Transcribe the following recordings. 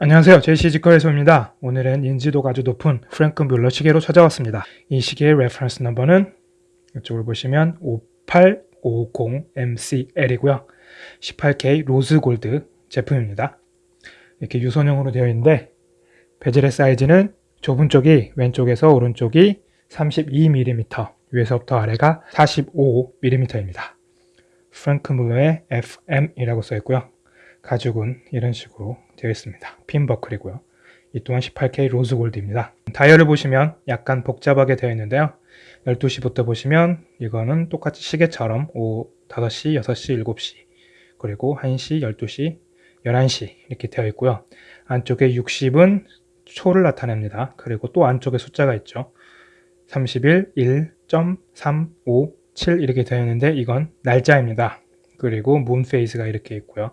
안녕하세요. 제시 직거래소입니다. 오늘은 인지도가 아주 높은 프랭크 뮬러 시계로 찾아왔습니다. 이 시계의 reference number는 이쪽을 보시면 5850MCL이고요. 18K rose gold 제품입니다. 이렇게 유선형으로 되어 있는데 bezel의 사이즈는 좁은 쪽이 왼쪽에서 오른쪽이 32mm, 위에서부터 아래가 45mm입니다. 프랭크 뮬러의 FM이라고 써 있고요. 가죽은 이런 식으로 되어 있습니다. 핀 버클이고요. 이 또한 18K 로즈 골드입니다. 다이얼을 보시면 약간 복잡하게 되어 있는데요. 12시부터 보시면 이거는 똑같이 시계처럼 오후 5시, 6시, 7시 그리고 1시, 12시, 11시 이렇게 되어 있고요. 안쪽에 60은 초를 나타냅니다. 그리고 또 안쪽에 숫자가 있죠. 31, 1.357 이렇게 되어 있는데 이건 날짜입니다. 그리고 moon phase가 이렇게 있고요.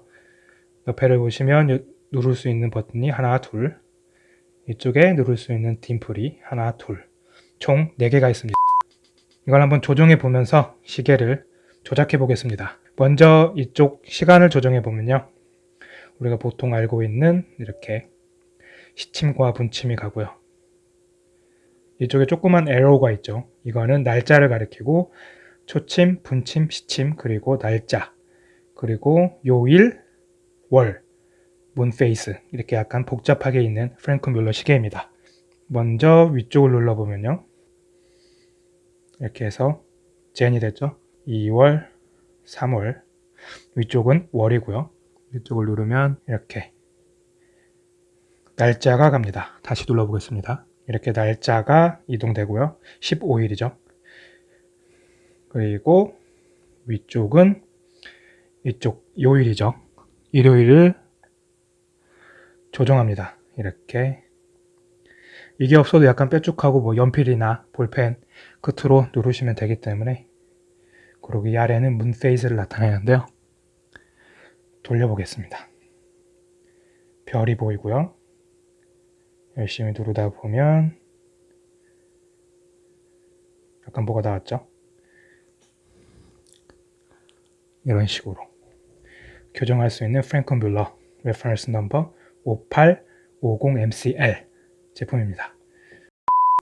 옆에를 보시면 누를 수 있는 버튼이 하나, 둘 이쪽에 누를 수 있는 dimple이 하나, 둘 총 4개가 있습니다. 이걸 한번 조정해 보면서 시계를 조작해 보겠습니다. 먼저 이쪽 시간을 조정해 보면요. 우리가 보통 알고 있는 이렇게 시침과 분침이 가고요. 이쪽에 조그만 arrow가 있죠. 이거는 날짜를 가리키고 초침, 분침, 시침, 그리고 날짜, 그리고 요일, 월, 문페이스 이렇게 약간 복잡하게 있는 프랭크 뮬러 시계입니다. 먼저 위쪽을 눌러보면요. 이렇게 해서 젠이 됐죠. 2월, 3월 위쪽은 월이고요. 위쪽을 누르면 이렇게 날짜가 갑니다. 다시 눌러보겠습니다. 이렇게 날짜가 이동되고요. 15일이죠. 그리고 위쪽은 이쪽 요일이죠. 일요일을 조정합니다. 이렇게 이게 없어도 약간 뾰족하고 뭐 연필이나 볼펜 끝으로 누르시면 되기 때문에 이 아래는 문 페이스를 나타내는데요. 돌려보겠습니다. 별이 보이고요. 열심히 누르다 보면 약간 뭐가 나왔죠? 이런 식으로 교정할 수 있는 프랭크 뮬러 reference number 5850MCL 제품입니다.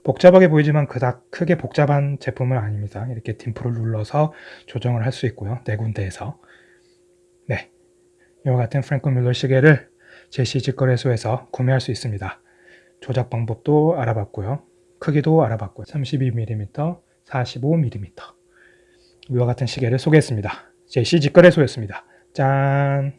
복잡하게 보이지만 그닥 크게 복잡한 제품은 아닙니다. 이렇게 dimple을 눌러서 조정을 할 수 있고요. 네 군데에서 네, 이와 같은 프랭크 뮬러 시계를 제시 직거래소에서 구매할 수 있습니다. 조작 방법도 알아봤고요. 크기도 알아봤고요. 32mm, 45mm 이와 같은 시계를 소개했습니다. 제시 직거래소였습니다. 짠!